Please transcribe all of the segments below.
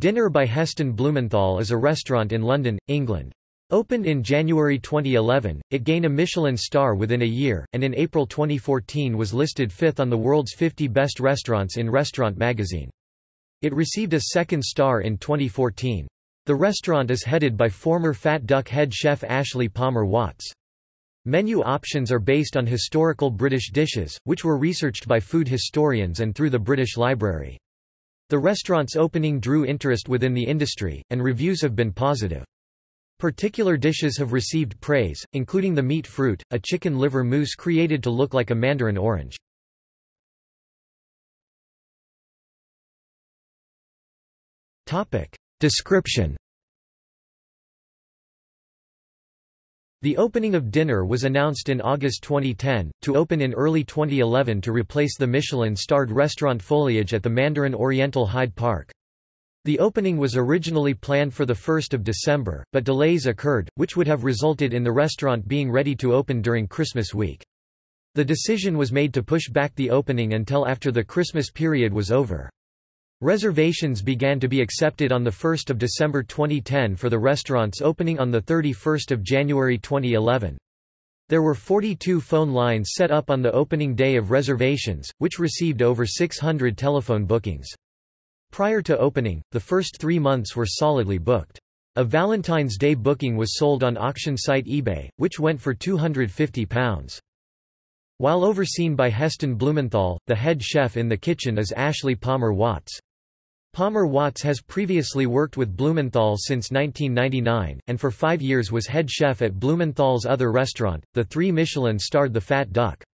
Dinner by Heston Blumenthal is a restaurant in London, England. Opened in January 2011, it gained a Michelin star within a year, and in April 2014 was listed fifth on the world's 50 best restaurants in Restaurant magazine. It received a second star in 2014. The restaurant is headed by former Fat Duck head chef Ashley Palmer Watts. Menu options are based on historical British dishes, which were researched by food historians and through the British Library. The restaurant's opening drew interest within the industry, and reviews have been positive. Particular dishes have received praise, including the meat fruit, a chicken liver mousse created to look like a mandarin orange. Description The opening of Dinner was announced in August 2010, to open in early 2011 to replace the Michelin-starred restaurant Foliage at the Mandarin Oriental Hyde Park. The opening was originally planned for 1 December, but delays occurred, which would have resulted in the restaurant being ready to open during Christmas week. The decision was made to push back the opening until after the Christmas period was over. Reservations began to be accepted on 1 December 2010 for the restaurant's opening on 31 January 2011. There were 42 phone lines set up on the opening day of reservations, which received over 600 telephone bookings. Prior to opening, the first three months were solidly booked. A Valentine's Day booking was sold on auction site eBay, which went for £250. While overseen by Heston Blumenthal, the head chef in the kitchen is Ashley Palmer Watts. Palmer Watts has previously worked with Blumenthal since 1999, and for five years was head chef at Blumenthal's other restaurant, the three Michelin-starred The Fat Duck.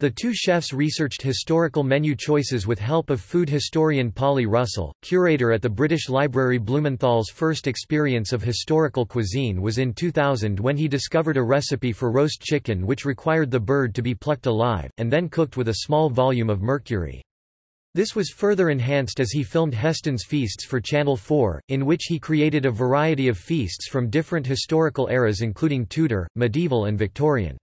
The two chefs researched historical menu choices with help of food historian Polly Russell, curator at the British Library. Blumenthal's first experience of historical cuisine was in 2000 when he discovered a recipe for roast chicken which required the bird to be plucked alive, and then cooked with a small volume of mercury. This was further enhanced as he filmed Heston's Feasts for Channel 4, in which he created a variety of feasts from different historical eras including Tudor, medieval and Victorian.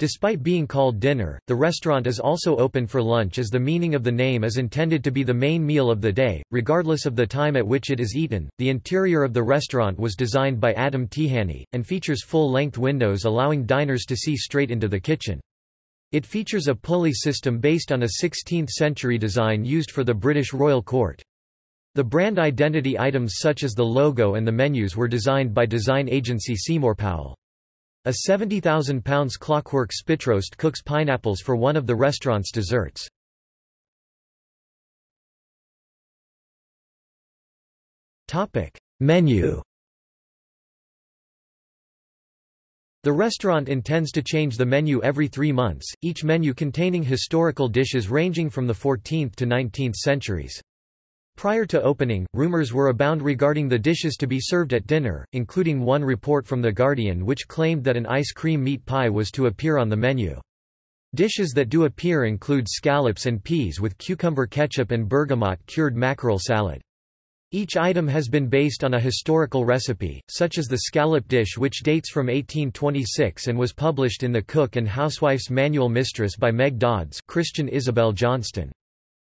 Despite being called dinner, the restaurant is also open for lunch as the meaning of the name is intended to be the main meal of the day, regardless of the time at which it is eaten. The interior of the restaurant was designed by Adam Tihany, and features full-length windows allowing diners to see straight into the kitchen. It features a pulley system based on a 16th-century design used for the British royal court. The brand identity items such as the logo and the menus were designed by design agency Seymour Powell. A 70,000 pounds clockwork spitroast cooks pineapples for one of the restaurant's desserts. Menu The restaurant intends to change the menu every three months, each menu containing historical dishes ranging from the 14th to 19th centuries. Prior to opening, rumors were abound regarding the dishes to be served at dinner, including one report from The Guardian which claimed that an ice cream meat pie was to appear on the menu. Dishes that do appear include scallops and peas with cucumber ketchup and bergamot cured mackerel salad. Each item has been based on a historical recipe, such as the scallop dish which dates from 1826 and was published in the Cook and Housewife's Manual Mistress by Meg Dodds Christian Isobel Johnstone.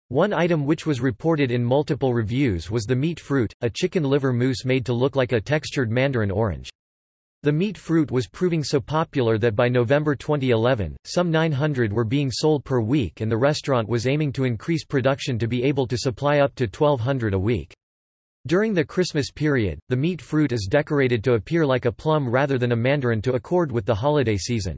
One item which was reported in multiple reviews was the meat fruit, a chicken liver mousse made to look like a textured mandarin orange. The meat fruit was proving so popular that by November 2011, some 900 were being sold per week and the restaurant was aiming to increase production to be able to supply up to 1200 a week. During the Christmas period, the meat fruit is decorated to appear like a plum rather than a mandarin to accord with the holiday season.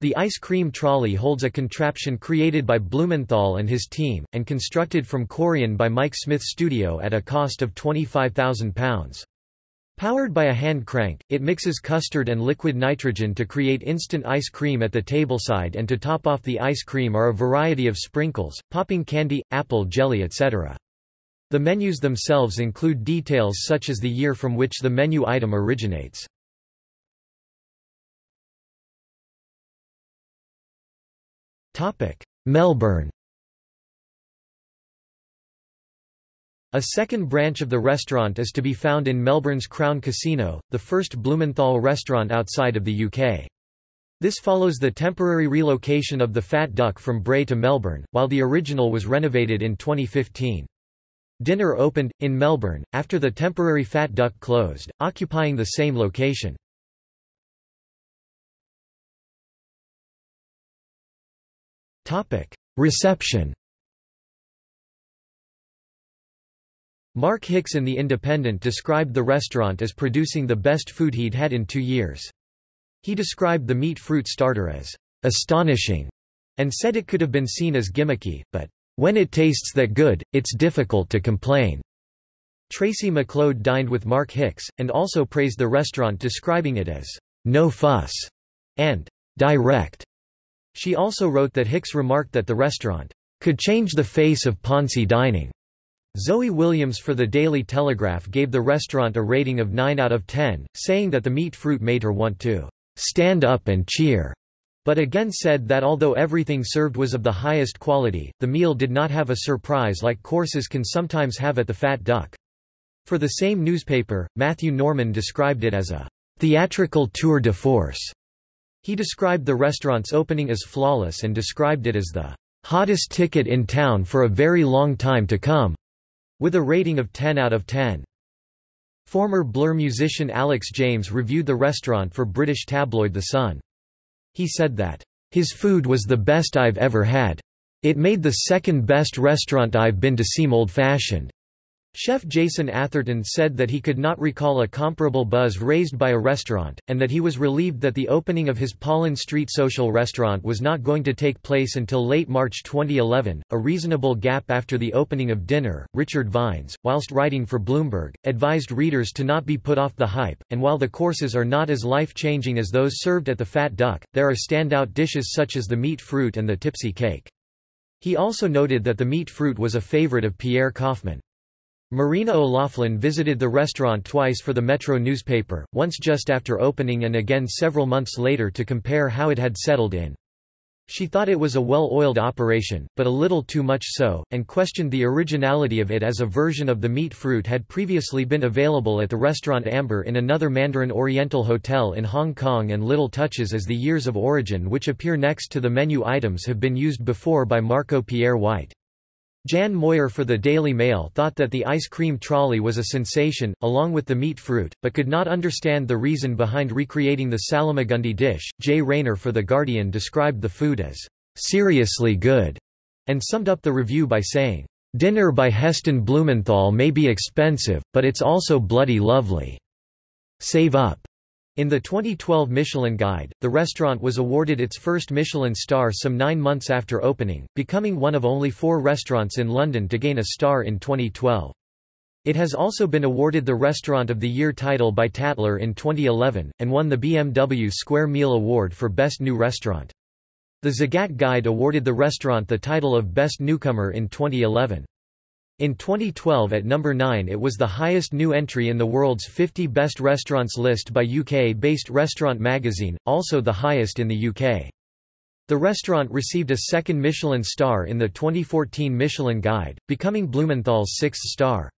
The ice cream trolley holds a contraption created by Blumenthal and his team, and constructed from Corian by Mike Smith Studio at a cost of £25,000. Powered by a hand crank, it mixes custard and liquid nitrogen to create instant ice cream at the tableside and to top off the ice cream are a variety of sprinkles, popping candy, apple jelly etc. The menus themselves include details such as the year from which the menu item originates. Melbourne A second branch of the restaurant is to be found in Melbourne's Crown Casino, the first Blumenthal restaurant outside of the UK. This follows the temporary relocation of the Fat Duck from Bray to Melbourne, while the original was renovated in 2015. Dinner opened, in Melbourne, after the temporary Fat Duck closed, occupying the same location. Reception Mark Hicks in The Independent described the restaurant as producing the best food he'd had in two years. He described the meat fruit starter as astonishing and said it could have been seen as gimmicky, but when it tastes that good, it's difficult to complain. Tracey MacLeod dined with Mark Hicks, and also praised the restaurant describing it as no fuss and direct. She also wrote that Hicks remarked that the restaurant could change the face of Ponzi dining. Zoe Williams for the Daily Telegraph gave the restaurant a rating of 9 out of 10, saying that the meat fruit made her want to stand up and cheer but again said that although everything served was of the highest quality, the meal did not have a surprise like courses can sometimes have at the Fat Duck. For the same newspaper, Matthew Norman described it as a theatrical tour de force. He described the restaurant's opening as flawless and described it as the hottest ticket in town for a very long time to come, with a rating of 10 out of 10. Former Blur musician Alex James reviewed the restaurant for British tabloid The Sun. He said that, "...his food was the best I've ever had. It made the second best restaurant I've been to seem old-fashioned." Chef Jason Atherton said that he could not recall a comparable buzz raised by a restaurant, and that he was relieved that the opening of his Pollen Street social restaurant was not going to take place until late March 2011, a reasonable gap after the opening of dinner. Richard Vines, whilst writing for Bloomberg, advised readers to not be put off the hype, and while the courses are not as life changing as those served at the Fat Duck, there are standout dishes such as the meat fruit and the tipsy cake. He also noted that the meat fruit was a favorite of Pierre Koffmann. Marina O'Loughlin visited the restaurant twice for the Metro newspaper, once just after opening and again several months later to compare how it had settled in. She thought it was a well-oiled operation, but a little too much so, and questioned the originality of it as a version of the meat fruit had previously been available at the restaurant Amber in another Mandarin Oriental hotel in Hong Kong and little touches as the years of origin which appear next to the menu items have been used before by Marco Pierre White. Jan Moir for the Daily Mail thought that the ice cream trolley was a sensation, along with the meat fruit, but could not understand the reason behind recreating the Salmagundi dish. Jay Rayner for The Guardian described the food as seriously good, and summed up the review by saying, Dinner by Heston Blumenthal may be expensive, but it's also bloody lovely. Save up. In the 2012 Michelin Guide, the restaurant was awarded its first Michelin star some nine months after opening, becoming one of only four restaurants in London to gain a star in 2012. It has also been awarded the Restaurant of the Year title by Tatler in 2011, and won the BMW Square Meal Award for Best New Restaurant. The Zagat Guide awarded the restaurant the title of Best Newcomer in 2011. In 2012 at number 9 it was the highest new entry in the world's 50 best restaurants list by UK-based Restaurant Magazine, also the highest in the UK. The restaurant received a second Michelin star in the 2014 Michelin Guide, becoming Blumenthal's sixth star.